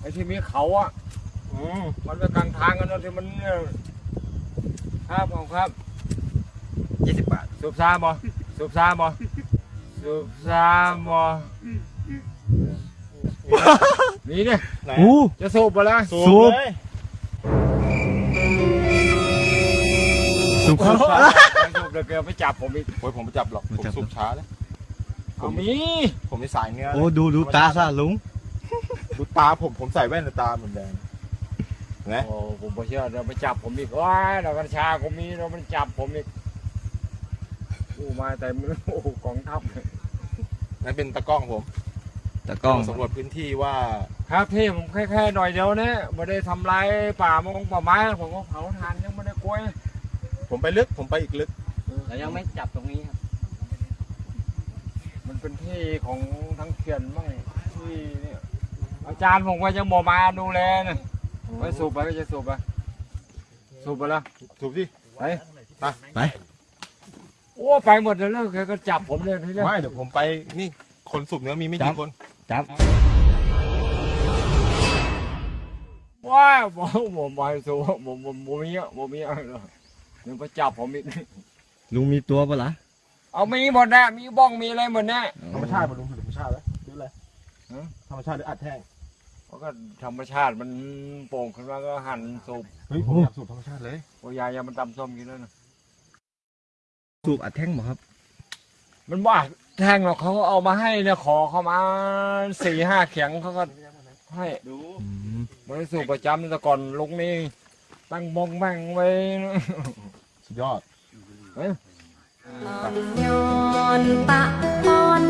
ไอ้ที่มีเขาอะอืมมันไปกลางทางกันนะที่มันเนี่ยครับผมครับยี่สิบบาทสูบซาบ่สูบซาบ่สูบซาบ่นี่เนี่ยไหนอู้ จะสูบไปแล้วสูสูบบ เลยสุขไม่สูบเดี๋ยวแกไปจับผมอีกโอ้ยผมไม่จับหรอกไม่ผมจับสูบช้าเลยเอามีผมมีสายเนื้อโอ้ดูดูตาซะลุง ดูตาผมผมใส่แว่นแต่ตาเหมือนแดงนะโอ้ผมไม่เชื่อเดี๋ยวไปจับผมอีกว้ายเดี๋ยวกัญชาผมมีเดี๋ยวมันจับผมอีกอู้มาแต่ไม่รู้โอ้โหกองทัพนั่นเป็นตะกล้องผมตะกล้องสำรวจพื้นที่ว่า ครับพี่ผมแค่แค่หน่อยเดียวเนี่ยไม่ได้ทำลายป่ามงป่าไม้ผมก็เผาทานยังไม่ได้กล้วย ผมไปลึกผมไปอีกลึกเรายังไม่จับตรงนี้ครับ มันเป็นที่ของทั้งเขื่อนมั่งที่เนี่ยอา จารย์ผมก็ยังบอกมาดูแลนะไปสูบไปก็จะสูบไปสูบไปแล้วสูบสิไปไป โอ้ไปหมดเลยแล้วแกก็จับผมเลยทีเนี้ยไม่เดี๋ยวผมไปนี่คนสูบเนื้อมีไม่จักี่บคนจับว้าวผมผมไปสูบผมผมผมมีอะผมมีอะเดี๋ยวไปจับผมอีกลุงมีตัวปะล่ะเอามีหมดนะมีบ้องมีอะไรหมดนะธรรมชาติมาดูธรรมชาติแล้วหรืออะไรฮะธรรมชาติหรืออัดแท่ง เพราะก็ธรรมชาติมันโป่งขึ้นมาก็หั่นสูบเฮ้ยผมอยากสูบธรรมชาติเลยโอ้ยายยามันตำส้มกินแล้วนะสูบอัดแท่งบ่ครับ มันว่าแทงหรอกเขาก็เอามาให้เนี่ยขอเขามาสี่ห้าเขียงเขาก็ให้ดูอืมมันสูบประจำแต่ก่อนลุงนี่ตั้งบงแม่งไว้นะสุดยอดอ่อนโยนปะอ่อนโยน